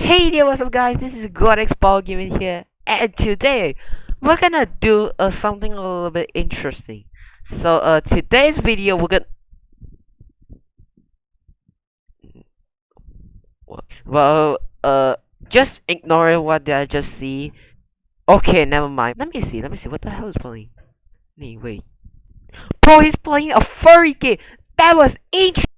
Hey there, what's up guys? This is Godex Ball Gaming here, and today we're gonna do uh, something a little bit interesting. So uh, today's video we're gonna well uh just ignore what did I just see. Okay, never mind. Let me see. Let me see. What the hell is playing? Wait, wait. Bro, he's playing a furry game. That was interesting.